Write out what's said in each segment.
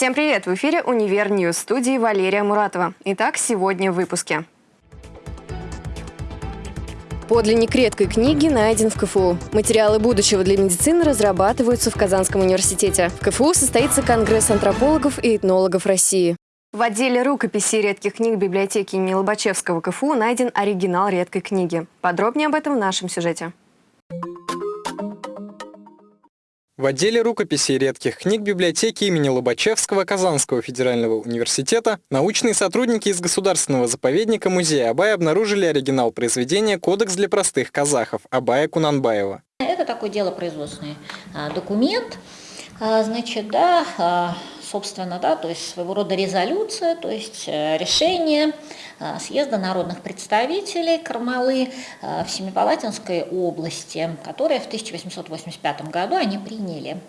Всем привет! В эфире «Univer News» студии Валерия Муратова. Итак, сегодня в выпуске. Подлинник редкой книги найден в КФУ. Материалы будущего для медицины разрабатываются в Казанском университете. В КФУ состоится Конгресс антропологов и этнологов России. В отделе рукописей редких книг библиотеки имени Лобачевского КФУ найден оригинал редкой книги. Подробнее об этом в нашем сюжете. В отделе рукописей редких книг библиотеки имени Лобачевского Казанского федерального университета научные сотрудники из Государственного заповедника музея Абая обнаружили оригинал произведения «Кодекс для простых казахов» Абая Кунанбаева. Это такой делопроизводственный а, документ, а, значит, да, а, собственно, да, то есть своего рода резолюция, то есть э, решение э, съезда народных представителей Кармалы э, в Семипалатинской области, которое в 1885 году они приняли.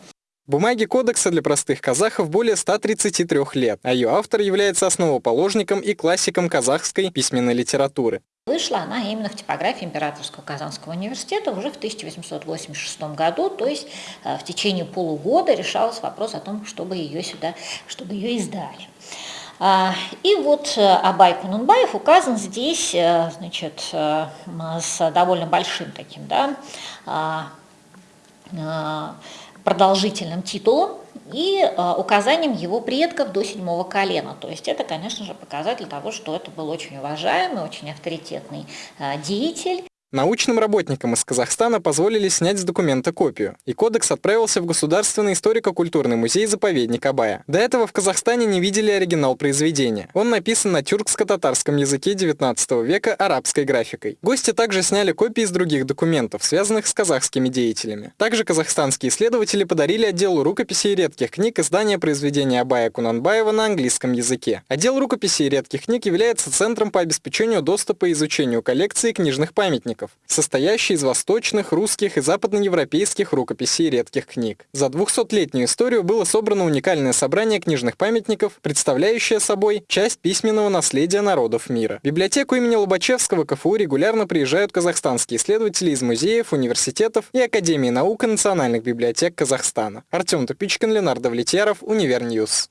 Бумаги кодекса для простых казахов более 133 лет, а ее автор является основоположником и классиком казахской письменной литературы. Вышла она именно в типографии Императорского Казанского университета уже в 1886 году, то есть э, в течение полугода решался вопрос о том, чтобы ее сюда, чтобы ее издали. А, и вот э, Абай Кунунбаев указан здесь, э, значит, с довольно большим таким, да, а, продолжительным титулом и э, указанием его предков до седьмого колена. То есть это, конечно же, показатель того, что это был очень уважаемый, очень авторитетный э, деятель. Научным работникам из Казахстана позволили снять с документа копию, и кодекс отправился в Государственный историко-культурный музей-заповедник Абая. До этого в Казахстане не видели оригинал произведения. Он написан на тюркско-татарском языке 19 века арабской графикой. Гости также сняли копии из других документов, связанных с казахскими деятелями. Также казахстанские исследователи подарили отделу рукописей и редких книг издание произведения Абая Кунанбаева на английском языке. Отдел рукописей и редких книг является центром по обеспечению доступа и изучению коллекции книжных памятников источников, состоящий из восточных, русских и западноевропейских рукописей редких книг. За 200-летнюю историю было собрано уникальное собрание книжных памятников, представляющее собой часть письменного наследия народов мира. В библиотеку имени Лобачевского КФУ регулярно приезжают казахстанские исследователи из музеев, университетов и Академии наук и национальных библиотек Казахстана. Артем Тупичкин, Ленар Довлетьяров, Univer News.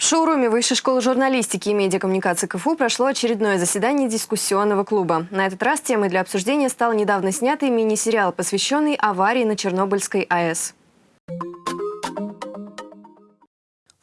В шоуруме Высшей школы журналистики и медиакоммуникации КФУ прошло очередное заседание дискуссионного клуба. На этот раз темой для обсуждения стал недавно снятый мини-сериал, посвященный аварии на Чернобыльской АЭС.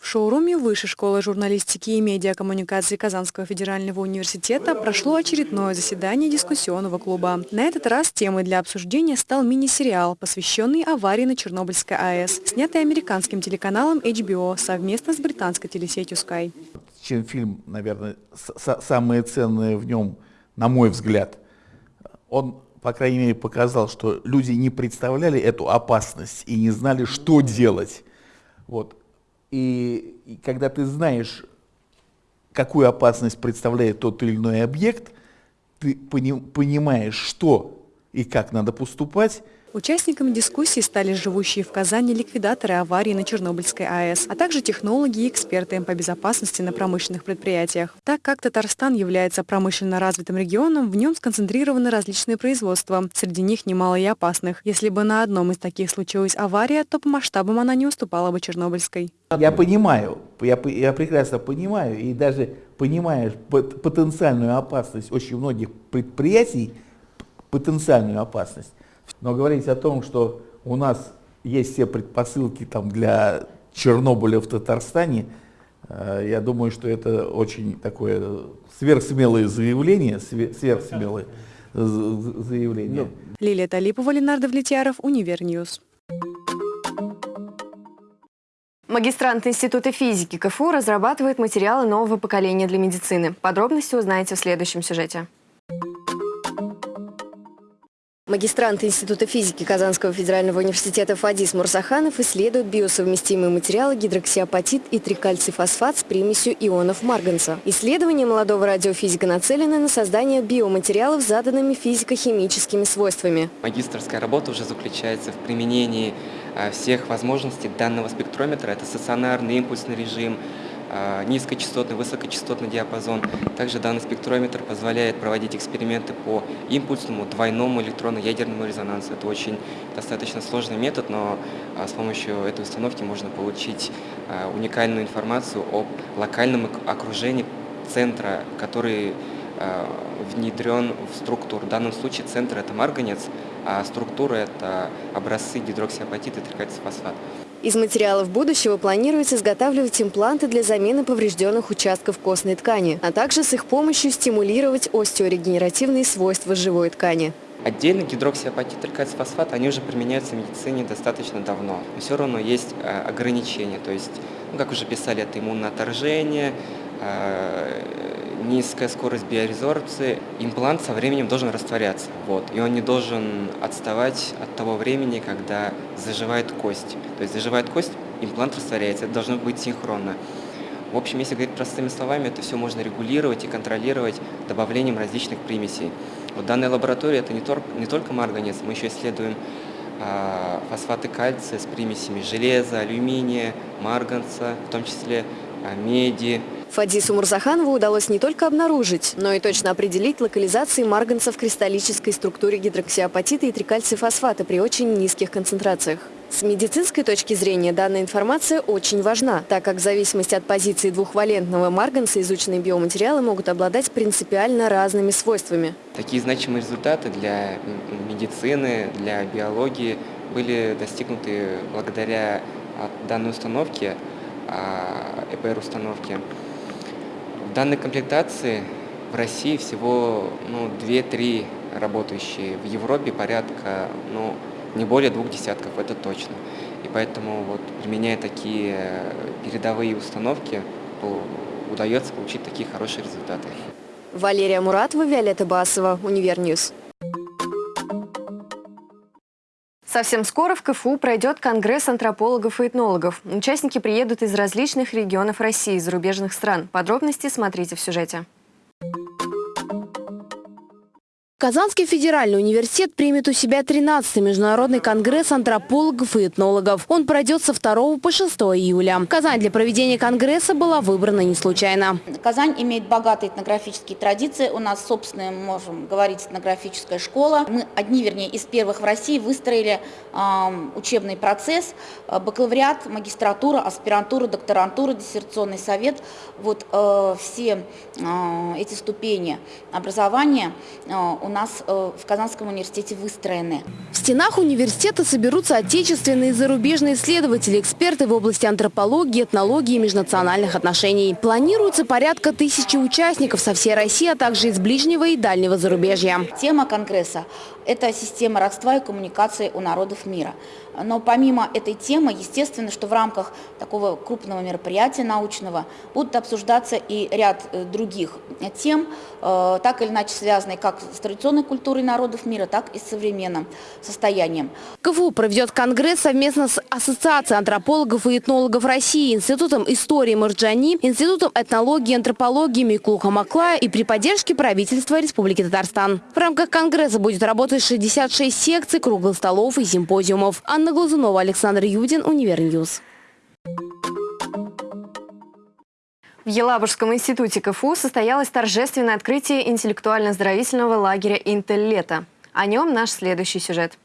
В шоуруме Высшей школы журналистики и медиакоммуникации Казанского федерального университета прошло очередное заседание дискуссионного клуба. На этот раз темой для обсуждения стал мини-сериал, посвященный аварии на Чернобыльской АЭС, снятый американским телеканалом HBO совместно с британской телесетью Sky. Чем фильм, наверное, самое ценное в нем, на мой взгляд, он по крайней мере, показал, что люди не представляли эту опасность и не знали, что делать. Вот. И, и когда ты знаешь, какую опасность представляет тот или иной объект, ты пони, понимаешь, что и как надо поступать, Участниками дискуссии стали живущие в Казани ликвидаторы аварии на Чернобыльской АЭС, а также технологи и эксперты по безопасности на промышленных предприятиях. Так как Татарстан является промышленно развитым регионом, в нем сконцентрированы различные производства, среди них немало и опасных. Если бы на одном из таких случилась авария, то по масштабам она не уступала бы Чернобыльской. Я понимаю, я, я прекрасно понимаю, и даже понимаешь потенциальную опасность очень многих предприятий, потенциальную опасность, но говорить о том, что у нас есть все предпосылки там, для Чернобыля в Татарстане, э, я думаю, что это очень такое сверхсмелое заявление, сверхсмелое заявление. Ну, Лилия Талипова, Ленар Довлетьяров, Univer News. Магистрант Института физики КФУ разрабатывает материалы нового поколения для медицины. Подробности узнаете в следующем сюжете. Магистрант Института физики Казанского федерального университета Фадис Мурзаханов исследует биосовместимые материалы гидроксиапатит и трикальцифосфат с примесью ионов марганца. Исследование молодого радиофизика нацелено на создание биоматериалов с заданными физико-химическими свойствами. Магистрская работа уже заключается в применении а, всех возможностей данного спектрометра. Это стационарный импульсный режим, низкочастотный, высокочастотный диапазон. Также данный спектрометр позволяет проводить эксперименты по импульсному двойному электронно-ядерному резонансу. Это очень достаточно сложный метод, но а, с помощью этой установки можно получить а, уникальную информацию об локальном окружении центра, который внедрен в структуру. В данном случае центр – это марганец, а структура – это образцы гидроксиапатита и трикальцифосфат. Из материалов будущего планируется изготавливать импланты для замены поврежденных участков костной ткани, а также с их помощью стимулировать остеорегенеративные свойства живой ткани. Отдельно гидроксиапатит и кальцифосфат, они уже применяются в медицине достаточно давно. Но все равно есть э, ограничения, то есть, ну, как уже писали, это иммунное отторжение, э, низкая скорость биорезорбции, имплант со временем должен растворяться. Вот, и он не должен отставать от того времени, когда заживает кость. То есть заживает кость, имплант растворяется, это должно быть синхронно. В общем, если говорить простыми словами, это все можно регулировать и контролировать добавлением различных примесей. Вот данная лаборатория это не, тор, не только марганец, мы еще исследуем э, фосфаты кальция с примесями железа, алюминия, марганца, в том числе э, меди, Фадису Мурзаханову удалось не только обнаружить, но и точно определить локализации марганца в кристаллической структуре гидроксиапатита и трикальцифосфата при очень низких концентрациях. С медицинской точки зрения данная информация очень важна, так как в зависимости от позиции двухвалентного марганца изученные биоматериалы могут обладать принципиально разными свойствами. Такие значимые результаты для медицины, для биологии были достигнуты благодаря данной установке, ЭПР-установке данной комплектации в России всего ну, 2-3 работающие. В Европе порядка ну, не более двух десятков, это точно. И поэтому, вот, применяя такие передовые установки, удается получить такие хорошие результаты. Валерия Муратова, Виолетта Басова, Univer News. Совсем скоро в КФУ пройдет Конгресс антропологов и этнологов. Участники приедут из различных регионов России и зарубежных стран. Подробности смотрите в сюжете. Казанский федеральный университет примет у себя 13-й международный конгресс антропологов и этнологов. Он пройдет со 2 по 6 июля. Казань для проведения конгресса была выбрана не случайно. Казань имеет богатые этнографические традиции. У нас собственная, можем говорить, этнографическая школа. Мы одни, вернее, из первых в России выстроили э, учебный процесс. Бакалавриат, магистратура, аспирантура, докторантура, диссертационный совет. Вот э, все э, эти ступени образования э, у нас э, в Казанском университете выстроены. В стенах университета соберутся отечественные и зарубежные исследователи, эксперты в области антропологии, этнологии и межнациональных отношений. Планируется порядка тысячи участников со всей России, а также из ближнего и дальнего зарубежья. Тема конгресса – это система родства и коммуникации у народов мира. Но помимо этой темы, естественно, что в рамках такого крупного мероприятия научного будут обсуждаться и ряд э, других тем, э, так или иначе связанные как с традиционной культурой народов мира, так и с современным состоянием. КФУ проведет конгресс совместно с Ассоциацией антропологов и этнологов России, Институтом истории Марджани, Институтом этнологии и антропологии Миклуха Маклая и при поддержке правительства Республики Татарстан. В рамках конгресса будет работать 66 секций, круглых столов и симпозиумов. Анна Глазунова, Александр Юдин, Univer News. В Елабужском институте КФУ состоялось торжественное открытие интеллектуально-оздоровительного лагеря «Интеллета». О нем наш следующий сюжет.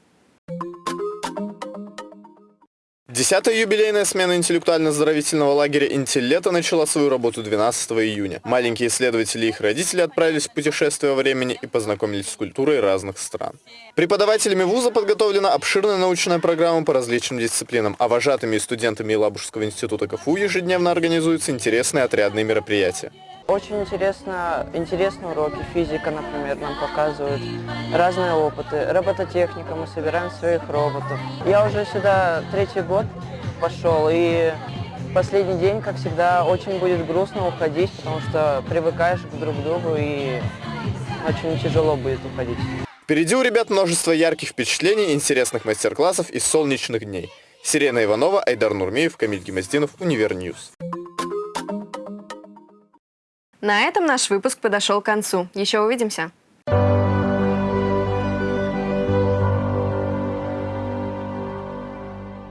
Десятая юбилейная смена интеллектуально-оздоровительного лагеря «Интеллета» начала свою работу 12 июня. Маленькие исследователи и их родители отправились в путешествие во времени и познакомились с культурой разных стран. Преподавателями вуза подготовлена обширная научная программа по различным дисциплинам, а вожатыми и студентами Елабужского института КФУ ежедневно организуются интересные отрядные мероприятия. Очень интересно, интересные уроки, физика, например, нам показывают, разные опыты. Робототехника, мы собираем своих роботов. Я уже сюда третий год пошел, и последний день, как всегда, очень будет грустно уходить, потому что привыкаешь к друг другу, и очень тяжело будет уходить. Впереди у ребят множество ярких впечатлений, интересных мастер-классов и солнечных дней. Сирена Иванова, Айдар Нурмеев, Камиль Гемоздинов, Univer News. На этом наш выпуск подошел к концу. Еще увидимся.